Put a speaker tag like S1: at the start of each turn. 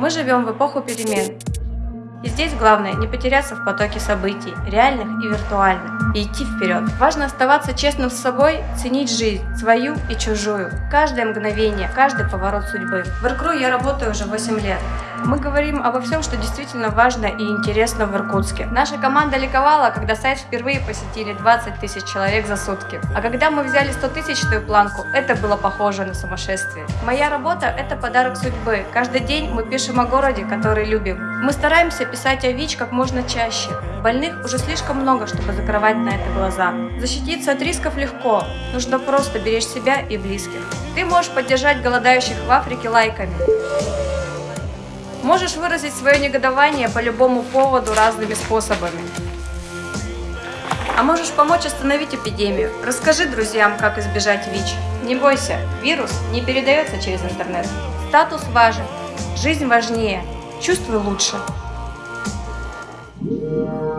S1: Мы живем в эпоху перемен. И здесь главное не потеряться в потоке событий, реальных и виртуальных, и идти вперед. Важно оставаться честным с собой, ценить жизнь, свою и чужую, каждое мгновение, каждый поворот судьбы. В Иркру я работаю уже 8 лет. Мы говорим обо всем, что действительно важно и интересно в Иркутске. Наша команда ликовала, когда сайт впервые посетили 20 тысяч человек за сутки. А когда мы взяли 100 тысячную планку, это было похоже на сумасшествие. Моя работа – это подарок судьбы. Каждый день мы пишем о городе, который любим. Мы стараемся писать о ВИЧ как можно чаще. Больных уже слишком много, чтобы закрывать на это глаза. Защититься от рисков легко, нужно просто беречь себя и близких. Ты можешь поддержать голодающих в Африке лайками. Можешь выразить свое негодование по любому поводу разными способами. А можешь помочь остановить эпидемию. Расскажи друзьям, как избежать ВИЧ. Не бойся, вирус не передается через интернет. Статус важен, жизнь важнее, Чувствую лучше. thank